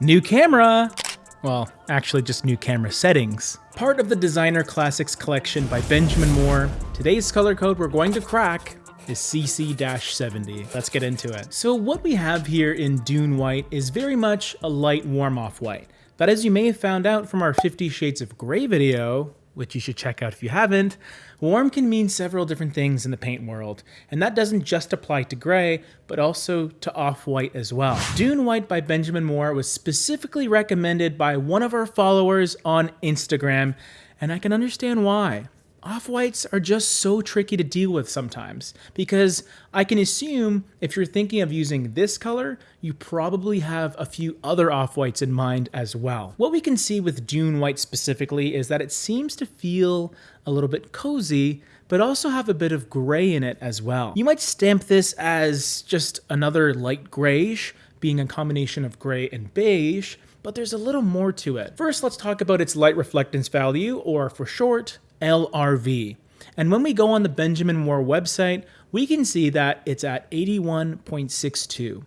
New camera! Well, actually just new camera settings. Part of the Designer Classics collection by Benjamin Moore, today's color code we're going to crack is CC-70. Let's get into it. So what we have here in Dune White is very much a light warm off white. But as you may have found out from our 50 Shades of Grey video, which you should check out if you haven't, warm can mean several different things in the paint world, and that doesn't just apply to gray, but also to off-white as well. Dune White by Benjamin Moore was specifically recommended by one of our followers on Instagram, and I can understand why off-whites are just so tricky to deal with sometimes because I can assume if you're thinking of using this color, you probably have a few other off-whites in mind as well. What we can see with Dune White specifically is that it seems to feel a little bit cozy, but also have a bit of gray in it as well. You might stamp this as just another light grayish, being a combination of gray and beige, but there's a little more to it. First, let's talk about its light reflectance value, or for short, LRV. And when we go on the Benjamin Moore website, we can see that it's at 81.62.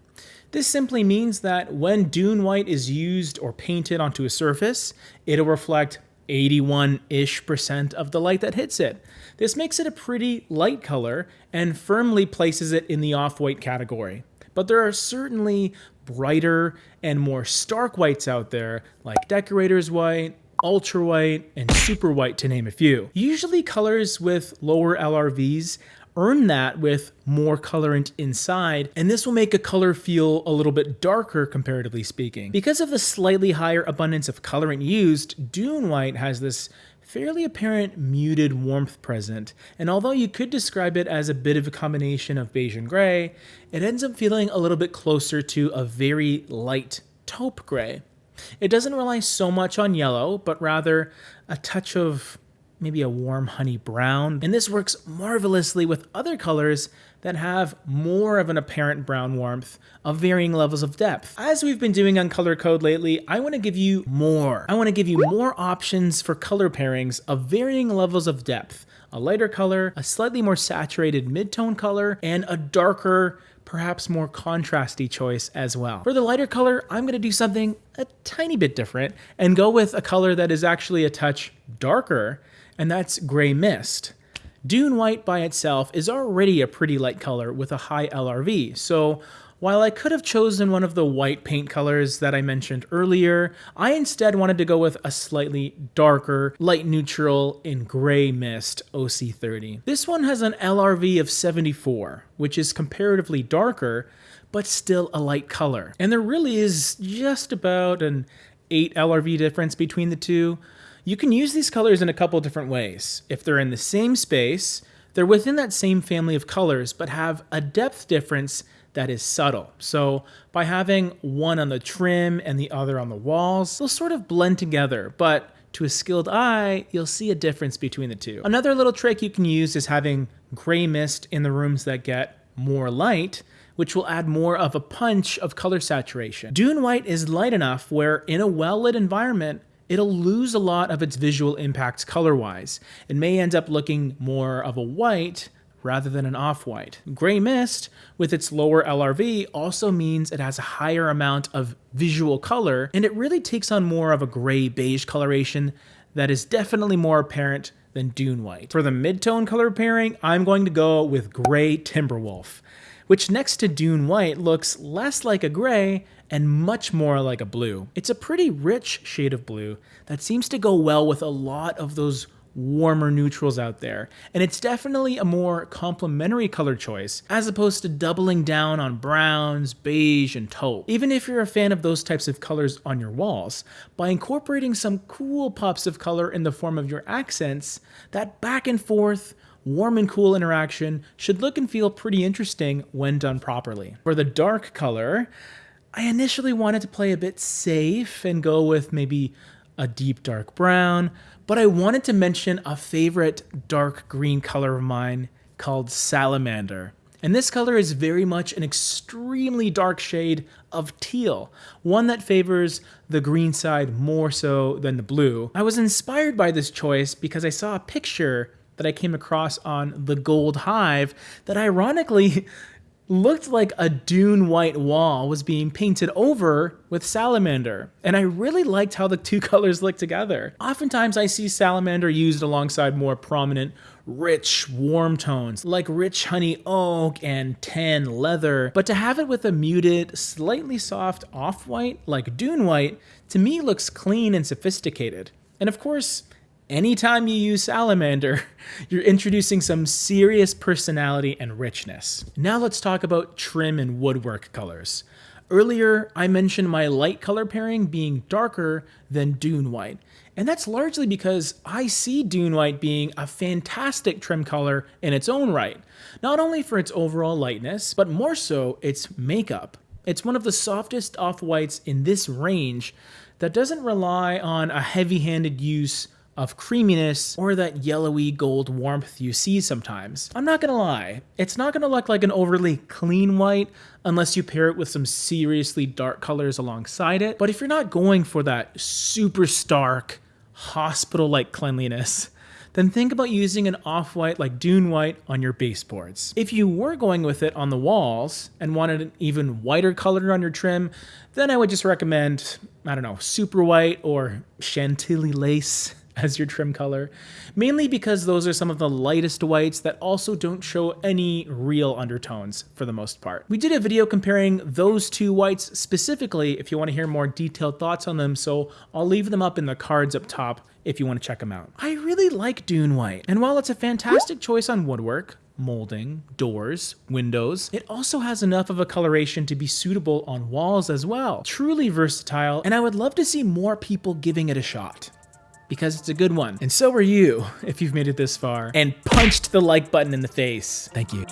This simply means that when Dune White is used or painted onto a surface, it'll reflect 81-ish percent of the light that hits it. This makes it a pretty light color and firmly places it in the off-white category. But there are certainly brighter and more stark whites out there, like decorator's white, ultra white, and super white to name a few. Usually colors with lower LRVs earn that with more colorant inside, and this will make a color feel a little bit darker comparatively speaking. Because of the slightly higher abundance of colorant used, Dune White has this fairly apparent muted warmth present, and although you could describe it as a bit of a combination of beige and gray, it ends up feeling a little bit closer to a very light taupe gray. It doesn't rely so much on yellow, but rather a touch of maybe a warm honey brown. And this works marvelously with other colors that have more of an apparent brown warmth of varying levels of depth. As we've been doing on Color Code lately, I want to give you more. I want to give you more options for color pairings of varying levels of depth. A lighter color, a slightly more saturated mid-tone color, and a darker, perhaps more contrasty choice as well. For the lighter color, I'm gonna do something a tiny bit different and go with a color that is actually a touch darker, and that's Gray Mist. Dune White by itself is already a pretty light color with a high LRV, so while I could have chosen one of the white paint colors that I mentioned earlier, I instead wanted to go with a slightly darker, light neutral in gray mist OC30. This one has an LRV of 74, which is comparatively darker, but still a light color. And there really is just about an 8 LRV difference between the two. You can use these colors in a couple different ways. If they're in the same space, they're within that same family of colors, but have a depth difference that is subtle. So by having one on the trim and the other on the walls, they'll sort of blend together, but to a skilled eye, you'll see a difference between the two. Another little trick you can use is having gray mist in the rooms that get more light, which will add more of a punch of color saturation. Dune White is light enough where in a well-lit environment, it'll lose a lot of its visual impacts color-wise. It may end up looking more of a white rather than an off-white. Gray Mist, with its lower LRV, also means it has a higher amount of visual color, and it really takes on more of a gray-beige coloration that is definitely more apparent than Dune White. For the mid-tone color pairing, I'm going to go with Gray Timberwolf, which next to Dune White looks less like a gray and much more like a blue. It's a pretty rich shade of blue that seems to go well with a lot of those warmer neutrals out there, and it's definitely a more complementary color choice as opposed to doubling down on browns, beige, and taupe. Even if you're a fan of those types of colors on your walls, by incorporating some cool pops of color in the form of your accents, that back and forth, warm and cool interaction should look and feel pretty interesting when done properly. For the dark color, I initially wanted to play a bit safe and go with maybe a deep dark brown, but I wanted to mention a favorite dark green color of mine called Salamander. And this color is very much an extremely dark shade of teal, one that favors the green side more so than the blue. I was inspired by this choice because I saw a picture that I came across on the Gold Hive that ironically looked like a dune white wall was being painted over with salamander. And I really liked how the two colors look together. Oftentimes I see salamander used alongside more prominent rich, warm tones like rich honey oak and tan leather, but to have it with a muted, slightly soft off-white like dune white, to me looks clean and sophisticated. And of course, anytime you use salamander, you're introducing some serious personality and richness. Now let's talk about trim and woodwork colors. Earlier, I mentioned my light color pairing being darker than Dune White, and that's largely because I see Dune White being a fantastic trim color in its own right, not only for its overall lightness, but more so its makeup. It's one of the softest off-whites in this range that doesn't rely on a heavy-handed use of creaminess or that yellowy gold warmth you see sometimes. I'm not gonna lie, it's not gonna look like an overly clean white unless you pair it with some seriously dark colors alongside it. But if you're not going for that super stark, hospital-like cleanliness, then think about using an off-white like Dune White on your baseboards. If you were going with it on the walls and wanted an even whiter color on your trim, then I would just recommend, I don't know, Super White or Chantilly Lace as your trim color, mainly because those are some of the lightest whites that also don't show any real undertones for the most part. We did a video comparing those two whites specifically if you want to hear more detailed thoughts on them, so I'll leave them up in the cards up top if you want to check them out. I really like Dune White, and while it's a fantastic choice on woodwork, molding, doors, windows. It also has enough of a coloration to be suitable on walls as well. Truly versatile, and I would love to see more people giving it a shot because it's a good one. And so are you if you've made it this far and punched the like button in the face. Thank you.